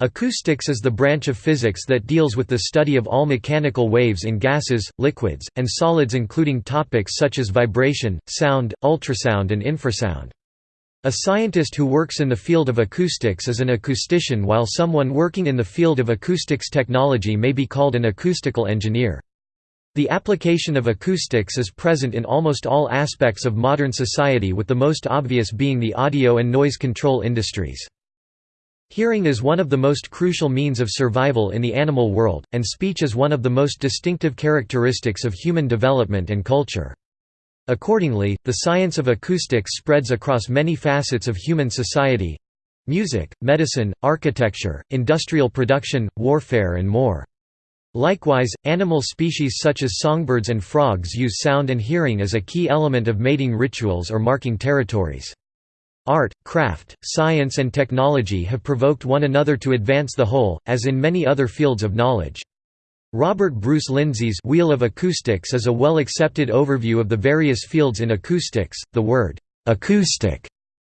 Acoustics is the branch of physics that deals with the study of all mechanical waves in gases, liquids, and solids including topics such as vibration, sound, ultrasound and infrasound. A scientist who works in the field of acoustics is an acoustician while someone working in the field of acoustics technology may be called an acoustical engineer. The application of acoustics is present in almost all aspects of modern society with the most obvious being the audio and noise control industries. Hearing is one of the most crucial means of survival in the animal world, and speech is one of the most distinctive characteristics of human development and culture. Accordingly, the science of acoustics spreads across many facets of human society—music, medicine, architecture, industrial production, warfare and more. Likewise, animal species such as songbirds and frogs use sound and hearing as a key element of mating rituals or marking territories. Art, craft, science and technology have provoked one another to advance the whole, as in many other fields of knowledge. Robert Bruce Lindsay's Wheel of Acoustics is a well-accepted overview of the various fields in acoustics. The word acoustic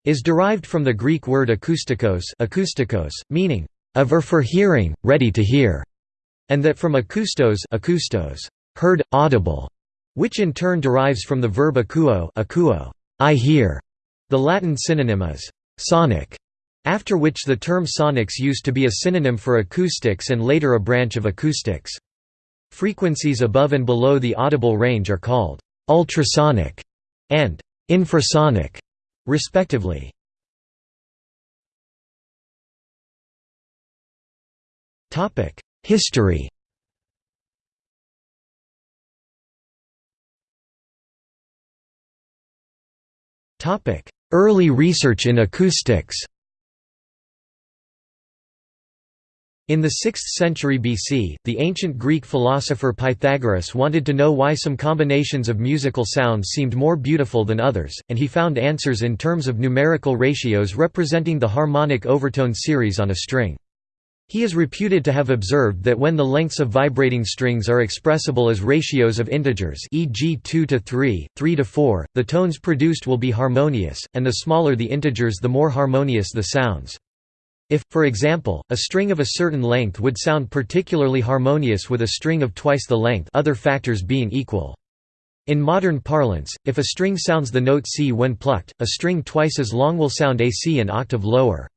is derived from the Greek word akoustikos, akoustikos meaning of or for hearing, ready to hear, and that from akoustos, akoustos, heard, audible, which in turn derives from the verb akuo, akuo, I hear, the Latin synonym is «sonic», after which the term sonics used to be a synonym for acoustics and later a branch of acoustics. Frequencies above and below the audible range are called «ultrasonic» and «infrasonic», respectively. History Early research in acoustics In the 6th century BC, the ancient Greek philosopher Pythagoras wanted to know why some combinations of musical sounds seemed more beautiful than others, and he found answers in terms of numerical ratios representing the harmonic overtone series on a string. He is reputed to have observed that when the lengths of vibrating strings are expressible as ratios of integers e.g. 2 to 3, 3 to 4, the tones produced will be harmonious, and the smaller the integers the more harmonious the sounds. If, for example, a string of a certain length would sound particularly harmonious with a string of twice the length other factors being equal. In modern parlance, if a string sounds the note C when plucked, a string twice as long will sound a C an octave lower.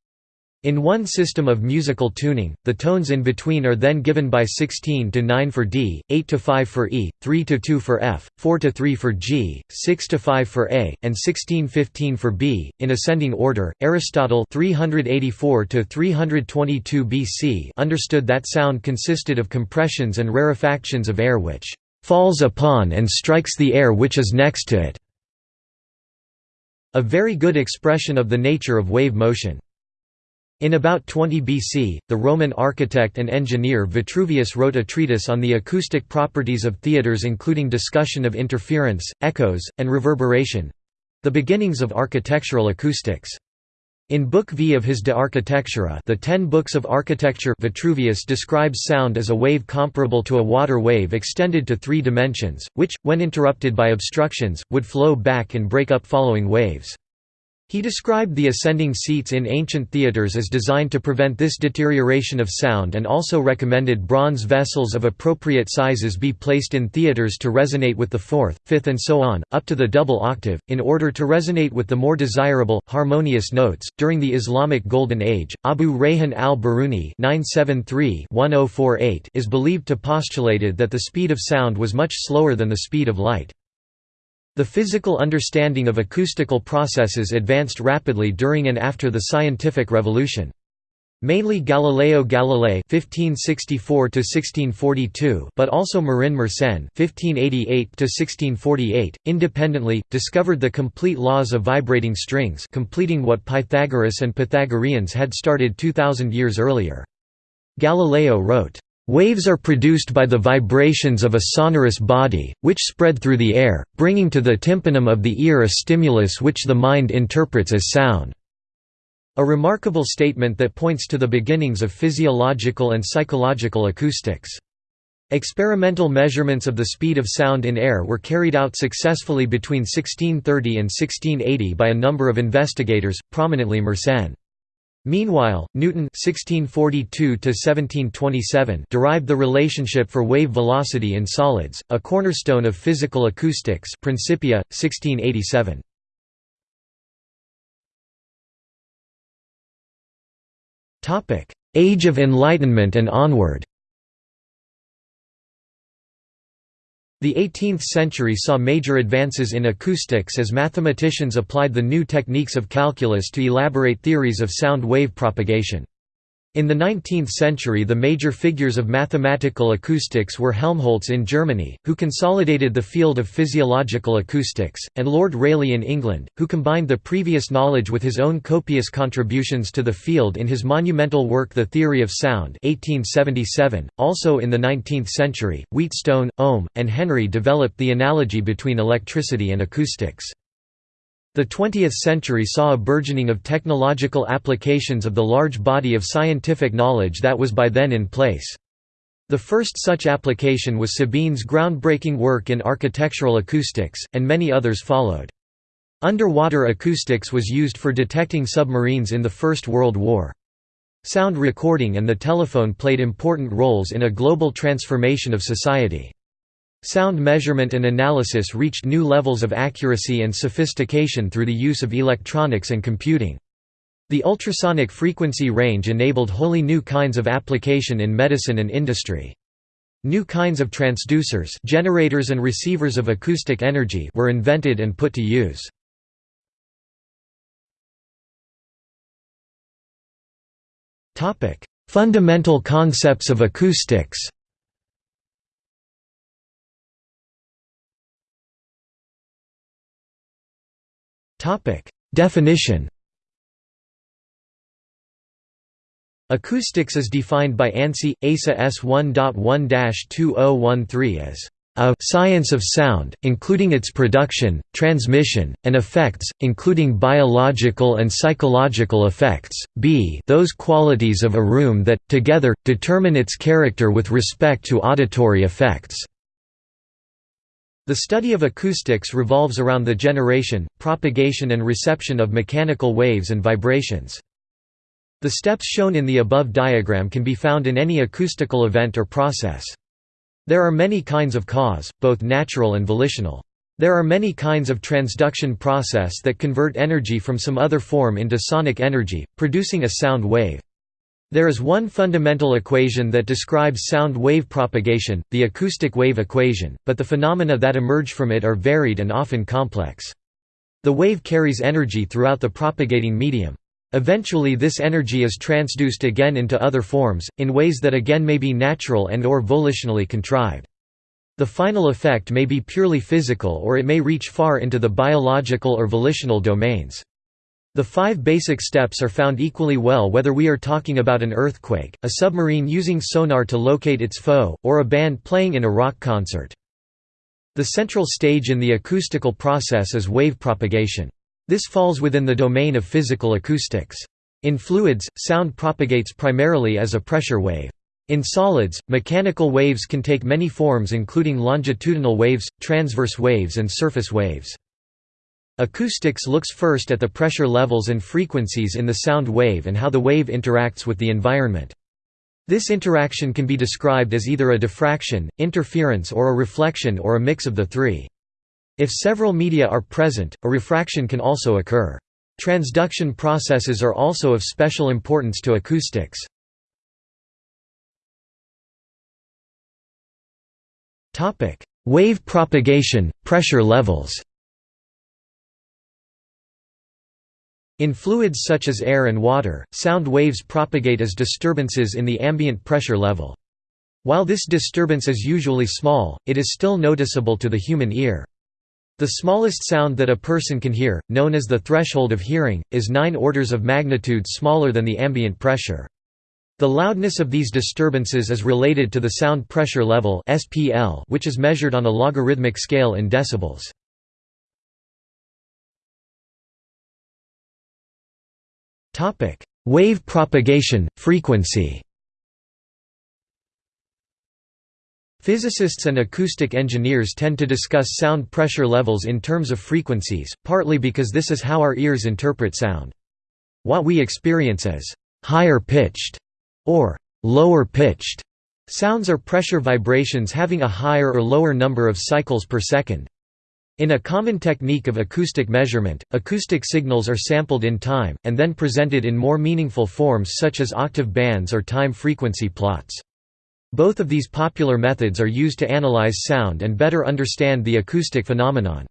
In one system of musical tuning, the tones in between are then given by 16 to 9 for D, 8 to 5 for E, 3 to 2 for F, 4 to 3 for G, 6 to 5 for A, and 16-15 for B, in ascending order. Aristotle 384 to 322 BC understood that sound consisted of compressions and rarefactions of air which falls upon and strikes the air which is next to it. A very good expression of the nature of wave motion. In about 20 BC, the Roman architect and engineer Vitruvius wrote a treatise on the acoustic properties of theatres including discussion of interference, echoes, and reverberation—the beginnings of architectural acoustics. In Book V of his De Architectura the Ten Books of Architecture Vitruvius describes sound as a wave comparable to a water wave extended to three dimensions, which, when interrupted by obstructions, would flow back and break up following waves. He described the ascending seats in ancient theatres as designed to prevent this deterioration of sound and also recommended bronze vessels of appropriate sizes be placed in theatres to resonate with the fourth, fifth and so on, up to the double octave, in order to resonate with the more desirable, harmonious notes. During the Islamic Golden Age, Abu Rayhan al-Biruni oh is believed to postulated that the speed of sound was much slower than the speed of light. The physical understanding of acoustical processes advanced rapidly during and after the scientific revolution. Mainly Galileo Galilei (1564–1642), but also Marin Mersenne (1588–1648), independently discovered the complete laws of vibrating strings, completing what Pythagoras and Pythagoreans had started 2000 years earlier. Galileo wrote, Waves are produced by the vibrations of a sonorous body, which spread through the air, bringing to the tympanum of the ear a stimulus which the mind interprets as sound. A remarkable statement that points to the beginnings of physiological and psychological acoustics. Experimental measurements of the speed of sound in air were carried out successfully between 1630 and 1680 by a number of investigators, prominently Mersenne. Meanwhile, Newton (1642–1727) derived the relationship for wave velocity in solids, a cornerstone of physical acoustics. Principia, 1687. Topic: Age of Enlightenment and onward. The 18th century saw major advances in acoustics as mathematicians applied the new techniques of calculus to elaborate theories of sound wave propagation. In the 19th century the major figures of mathematical acoustics were Helmholtz in Germany, who consolidated the field of physiological acoustics, and Lord Rayleigh in England, who combined the previous knowledge with his own copious contributions to the field in his monumental work The Theory of Sound 1877. .Also in the 19th century, Wheatstone, Ohm, and Henry developed the analogy between electricity and acoustics. The 20th century saw a burgeoning of technological applications of the large body of scientific knowledge that was by then in place. The first such application was Sabine's groundbreaking work in architectural acoustics, and many others followed. Underwater acoustics was used for detecting submarines in the First World War. Sound recording and the telephone played important roles in a global transformation of society. Sound measurement and analysis reached new levels of accuracy and sophistication through the use of electronics and computing. The ultrasonic frequency range enabled wholly new kinds of application in medicine and industry. New kinds of transducers generators and receivers of acoustic energy were invented and put to use. Fundamental concepts of acoustics Topic: Definition. Acoustics is defined by ANSI ASA S1.1-2013 as a science of sound, including its production, transmission, and effects, including biological and psychological effects, b those qualities of a room that, together, determine its character with respect to auditory effects. The study of acoustics revolves around the generation, propagation and reception of mechanical waves and vibrations. The steps shown in the above diagram can be found in any acoustical event or process. There are many kinds of cause, both natural and volitional. There are many kinds of transduction process that convert energy from some other form into sonic energy, producing a sound wave. There is one fundamental equation that describes sound wave propagation, the acoustic wave equation, but the phenomena that emerge from it are varied and often complex. The wave carries energy throughout the propagating medium. Eventually this energy is transduced again into other forms, in ways that again may be natural and or volitionally contrived. The final effect may be purely physical or it may reach far into the biological or volitional domains. The five basic steps are found equally well whether we are talking about an earthquake, a submarine using sonar to locate its foe, or a band playing in a rock concert. The central stage in the acoustical process is wave propagation. This falls within the domain of physical acoustics. In fluids, sound propagates primarily as a pressure wave. In solids, mechanical waves can take many forms including longitudinal waves, transverse waves and surface waves. Acoustics looks first at the pressure levels and frequencies in the sound wave and how the wave interacts with the environment. This interaction can be described as either a diffraction, interference or a reflection or a mix of the three. If several media are present, a refraction can also occur. Transduction processes are also of special importance to acoustics. Wave propagation, pressure levels In fluids such as air and water, sound waves propagate as disturbances in the ambient pressure level. While this disturbance is usually small, it is still noticeable to the human ear. The smallest sound that a person can hear, known as the threshold of hearing, is 9 orders of magnitude smaller than the ambient pressure. The loudness of these disturbances is related to the sound pressure level which is measured on a logarithmic scale in decibels. Wave propagation, frequency Physicists and acoustic engineers tend to discuss sound pressure levels in terms of frequencies, partly because this is how our ears interpret sound. What we experience as higher pitched or lower pitched sounds are pressure vibrations having a higher or lower number of cycles per second. In a common technique of acoustic measurement, acoustic signals are sampled in time, and then presented in more meaningful forms such as octave bands or time frequency plots. Both of these popular methods are used to analyze sound and better understand the acoustic phenomenon.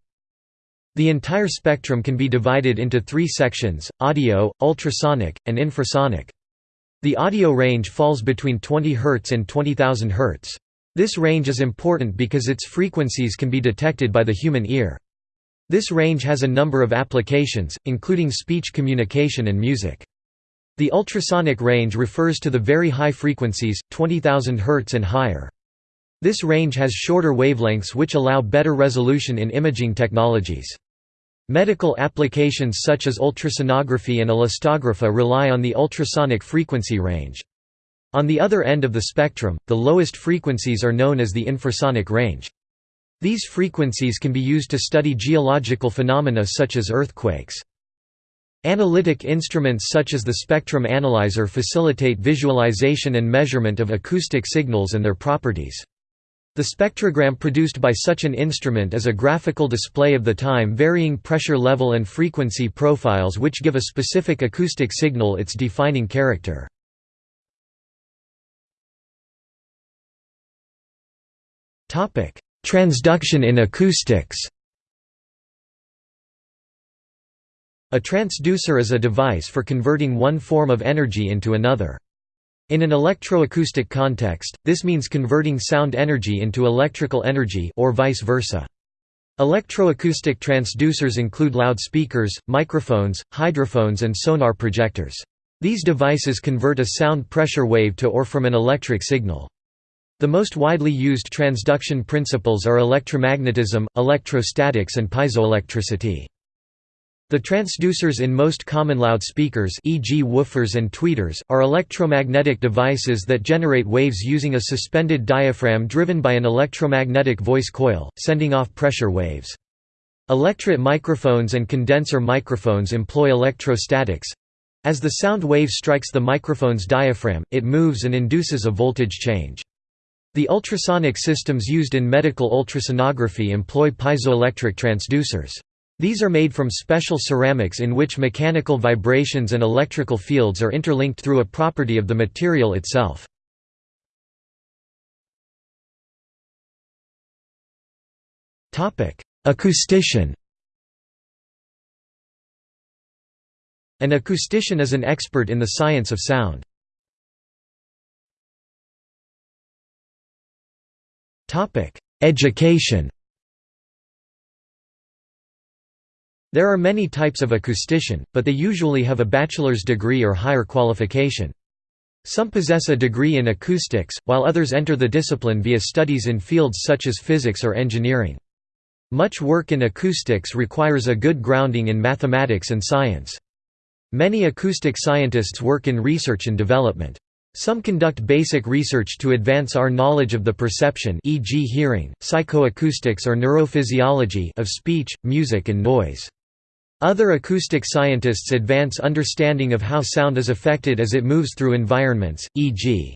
The entire spectrum can be divided into three sections, audio, ultrasonic, and infrasonic. The audio range falls between 20 Hz and 20,000 Hz. This range is important because its frequencies can be detected by the human ear. This range has a number of applications, including speech communication and music. The ultrasonic range refers to the very high frequencies, 20,000 Hz and higher. This range has shorter wavelengths which allow better resolution in imaging technologies. Medical applications such as ultrasonography and elastography rely on the ultrasonic frequency range. On the other end of the spectrum, the lowest frequencies are known as the infrasonic range. These frequencies can be used to study geological phenomena such as earthquakes. Analytic instruments such as the spectrum analyzer facilitate visualization and measurement of acoustic signals and their properties. The spectrogram produced by such an instrument is a graphical display of the time-varying pressure level and frequency profiles which give a specific acoustic signal its defining character. Transduction in acoustics A transducer is a device for converting one form of energy into another. In an electroacoustic context, this means converting sound energy into electrical energy or vice versa. Electroacoustic transducers include loudspeakers, microphones, hydrophones and sonar projectors. These devices convert a sound pressure wave to or from an electric signal. The most widely used transduction principles are electromagnetism, electrostatics and piezoelectricity. The transducers in most common loudspeakers e.g. woofers and tweeters, are electromagnetic devices that generate waves using a suspended diaphragm driven by an electromagnetic voice coil, sending off pressure waves. Electret microphones and condenser microphones employ electrostatics. As the sound wave strikes the microphone's diaphragm, it moves and induces a voltage change. The ultrasonic systems used in medical ultrasonography employ piezoelectric transducers. These are made from special ceramics in which mechanical vibrations and electrical fields are interlinked through a property of the material itself. Acoustician An acoustician is an expert in the science of sound. Education There are many types of acoustician, but they usually have a bachelor's degree or higher qualification. Some possess a degree in acoustics, while others enter the discipline via studies in fields such as physics or engineering. Much work in acoustics requires a good grounding in mathematics and science. Many acoustic scientists work in research and development. Some conduct basic research to advance our knowledge of the perception e.g. hearing, psychoacoustics or neurophysiology of speech, music and noise. Other acoustic scientists advance understanding of how sound is affected as it moves through environments, e.g.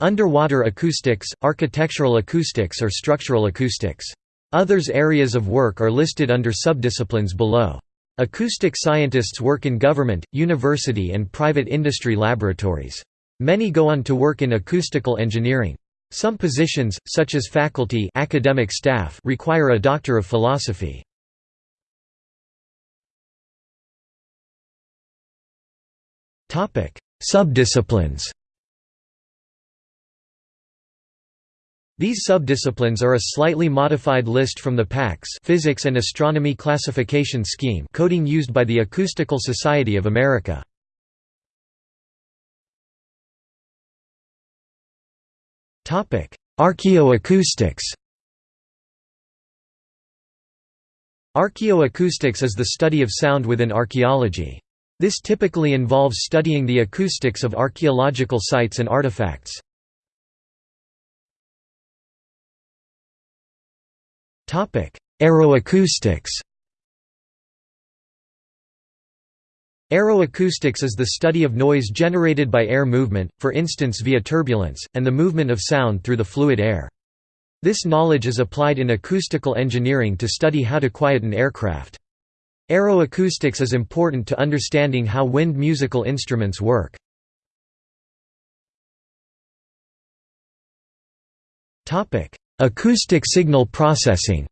underwater acoustics, architectural acoustics or structural acoustics. Others areas of work are listed under subdisciplines below. Acoustic scientists work in government, university and private industry laboratories. Many go on to work in acoustical engineering. Some positions, such as faculty academic staff, require a doctor of philosophy. Subdisciplines These subdisciplines are a slightly modified list from the PACS Physics and Astronomy Classification Scheme coding used by the Acoustical Society of America. Archaeoacoustics Archaeoacoustics is the study of sound within archaeology. This typically involves studying the acoustics of archaeological sites and artifacts. Aeroacoustics Aeroacoustics is the study of noise generated by air movement, for instance via turbulence, and the movement of sound through the fluid air. This knowledge is applied in acoustical engineering to study how to quiet an aircraft. Aeroacoustics is important to understanding how wind musical instruments work. Acoustic signal processing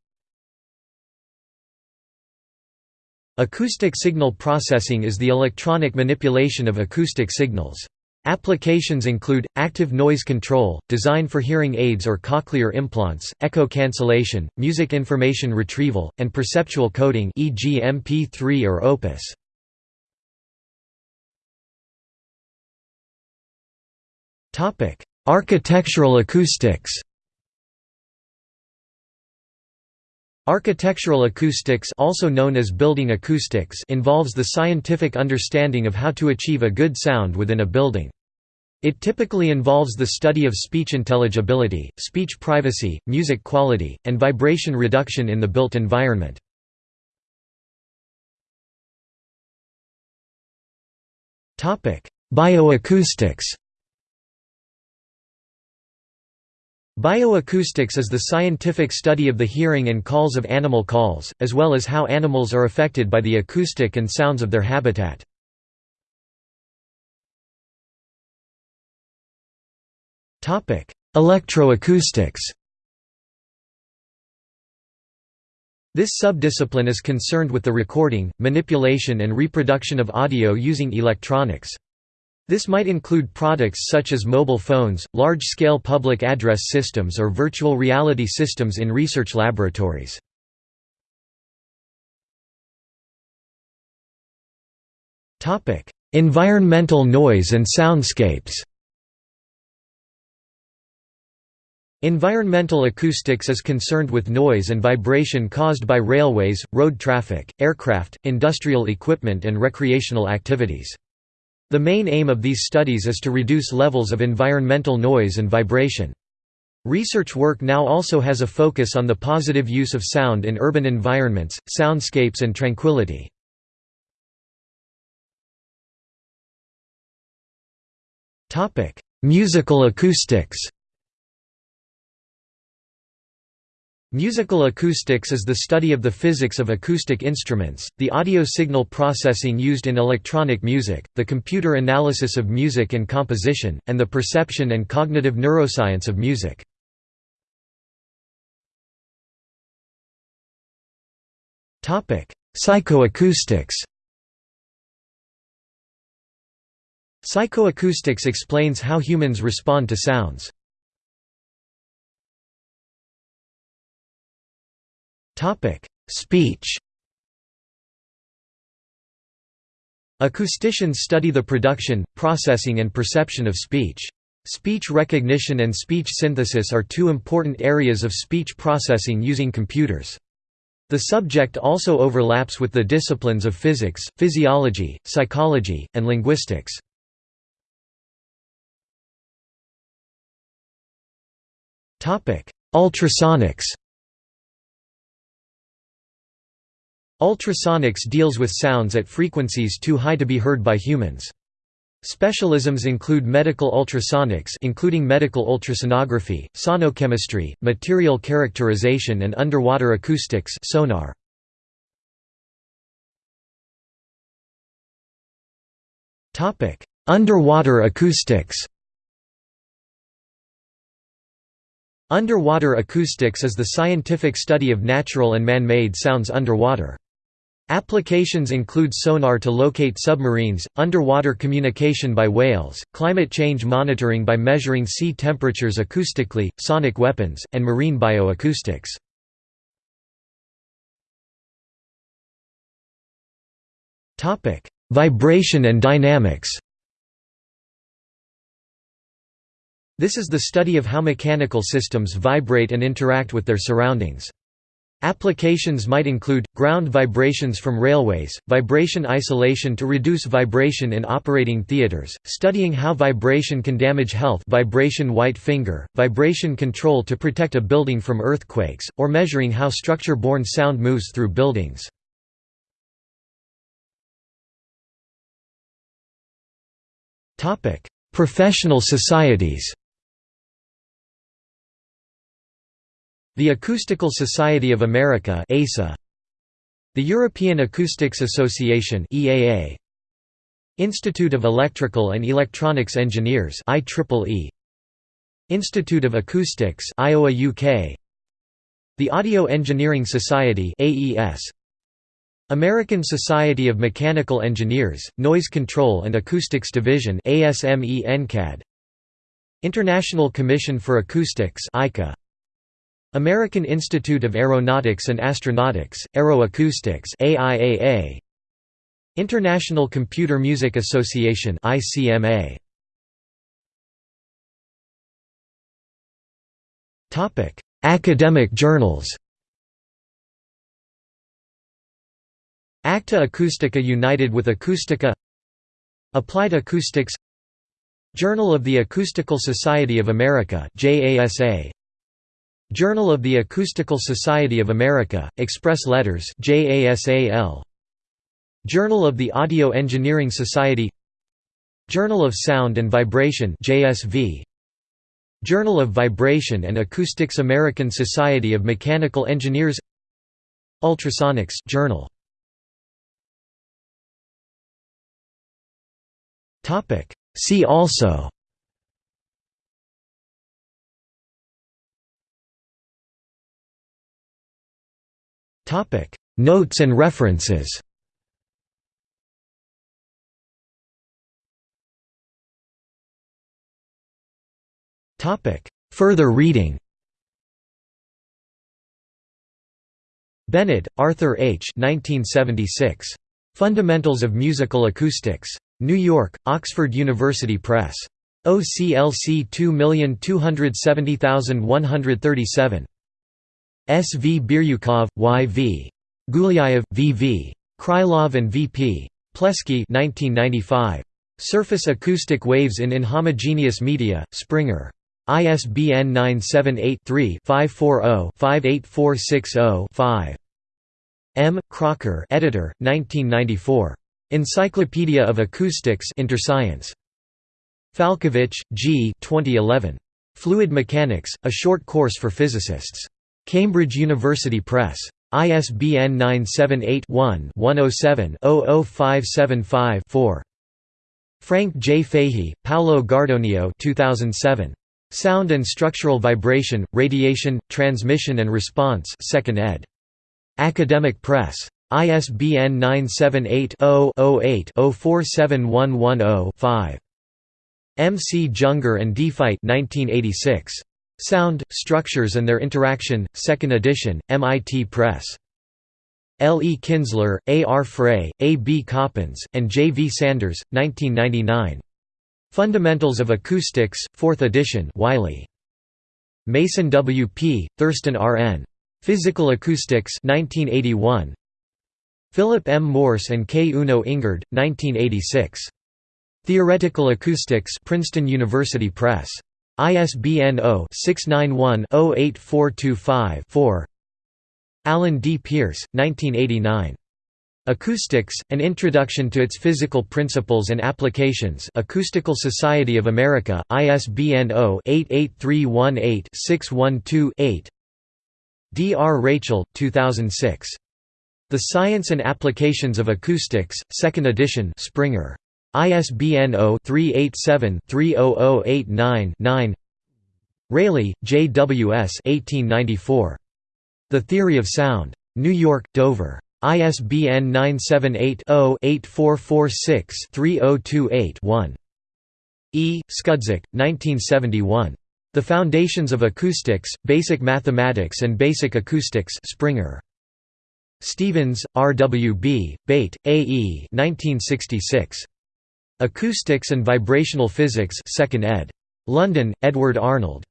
Acoustic signal processing is the electronic manipulation of acoustic signals. Applications include, active noise control, design for hearing aids or cochlear implants, echo cancellation, music information retrieval, and perceptual coding e.g. MP3 or Opus. Architectural acoustics Architectural acoustics also known as building acoustics involves the scientific understanding of how to achieve a good sound within a building. It typically involves the study of speech intelligibility, speech privacy, music quality, and vibration reduction in the built environment. Bioacoustics Bioacoustics is the scientific study of the hearing and calls of animal calls, as well as how animals are affected by the acoustic and sounds of their habitat. Electroacoustics This subdiscipline is concerned with the recording, manipulation and reproduction of audio using electronics. This might include products such as mobile phones, large-scale public address systems or virtual reality systems in research laboratories. environmental noise and soundscapes Environmental acoustics is concerned with noise and vibration caused by railways, road traffic, aircraft, industrial equipment and recreational activities. The main aim of these studies is to reduce levels of environmental noise and vibration. Research work now also has a focus on the positive use of sound in urban environments, soundscapes and tranquility. Musical acoustics Musical acoustics is the study of the physics of acoustic instruments, the audio signal processing used in electronic music, the computer analysis of music and composition, and the perception and cognitive neuroscience of music. Psychoacoustics Psychoacoustics explains how humans respond to sounds. Topic: Speech. Acousticians study the production, processing and perception of speech. Speech recognition and speech synthesis are two important areas of speech processing using computers. The subject also overlaps with the disciplines of physics, physiology, psychology, and linguistics. Ultrasonics Ultrasonics deals with sounds at frequencies too high to be heard by humans. Specialisms include medical ultrasonics including medical ultrasonography, sonochemistry, material characterization and underwater acoustics sonar. Underwater acoustics Underwater acoustics is the scientific study of natural and man-made sounds underwater. Applications include sonar to locate submarines, underwater communication by whales, climate change monitoring by measuring sea temperatures acoustically, sonic weapons, and marine bioacoustics. Vibration and dynamics This is the study of how mechanical systems vibrate and interact with their surroundings. Applications might include, ground vibrations from railways, vibration isolation to reduce vibration in operating theaters, studying how vibration can damage health vibration white finger, vibration control to protect a building from earthquakes, or measuring how structure-borne sound moves through buildings. Professional societies The Acoustical Society of America ASA, The European Acoustics Association EAA Institute of Electrical and Electronics Engineers IEEE Institute of Acoustics Iowa UK The Audio Engineering Society AES American Society of Mechanical Engineers Noise Control and Acoustics Division ASME NCAD International Commission for Acoustics ICA American Institute of Aeronautics and Astronautics, Aeroacoustics AIAA, International Computer Music Association ICMA. Topic: Academic journals. Acta Acustica united with Acustica Applied Acoustics Journal of the Acoustical Society of America JASA Journal of the Acoustical Society of America, Express Letters. Journal of the Audio Engineering Society Journal of Sound and Vibration. Journal of Vibration and Acoustics American Society of Mechanical Engineers Ultrasonics Journal. See also Topic Notes and references Topic Further reading Benade, Arthur H. 1976. Fundamentals of Musical Acoustics. New York, Oxford University Press. OCLC 2270137. S. V. Biryukov, Y. V. Gulyayev, V. V. Krylov and V. P. Plesky 1995. Surface acoustic waves in inhomogeneous media, Springer. ISBN 978-3-540-58460-5. M. Crocker editor, 1994. Encyclopedia of Acoustics Interscience. Falkovich, G. 2011. Fluid Mechanics, A Short Course for Physicists. Cambridge University Press. ISBN 978-1-107-00575-4. Frank J. Fahy, Paolo Gardonio 2007. Sound and Structural Vibration, Radiation, Transmission and Response 2nd ed. Academic Press. ISBN 978-0-08-047110-5. M. C. Junger and D. Feit 1986. Sound, Structures and Their Interaction, 2nd edition, MIT Press. L. E. Kinsler, A. R. Frey, A. B. Coppens, and J. V. Sanders, 1999. Fundamentals of Acoustics, 4th edition Wiley. Mason W. P., Thurston R. N. Physical Acoustics 1981. Philip M. Morse and K. Uno Ingard, 1986. Theoretical Acoustics Princeton University Press. ISBN 0-691-08425-4 Alan D. Pierce, 1989. Acoustics, An Introduction to Its Physical Principles and Applications Acoustical Society of America, ISBN 0-88318-612-8 D. R. Raichel, 2006. The Science and Applications of Acoustics, 2nd edition Springer. ISBN 0-387-30089-9 Rayleigh, J. W. S. 1894. The Theory of Sound. New York, Dover. ISBN 978-0-8446-3028-1. E. Skudrzyk, 1971. The Foundations of Acoustics, Basic Mathematics and Basic Acoustics Springer. Stephens, R. W. B., Bate, A. E. 1966. Acoustics and Vibrational Physics 2nd ed. London, Edward Arnold.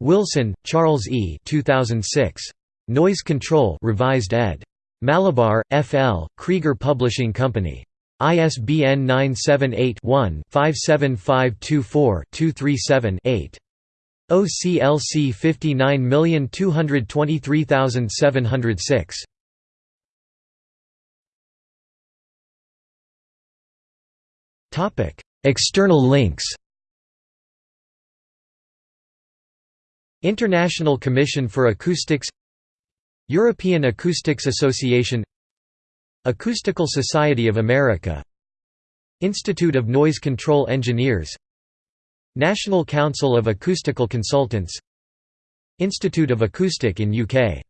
Wilson, Charles E. 2006. Noise Control Revised ed. Malabar, F.L., Krieger Publishing Company. ISBN 978-1-57524-237-8. OCLC 59223706. External links International Commission for Acoustics European Acoustics Association Acoustical Society of America Institute of Noise Control Engineers National Council of Acoustical Consultants Institute of Acoustic in UK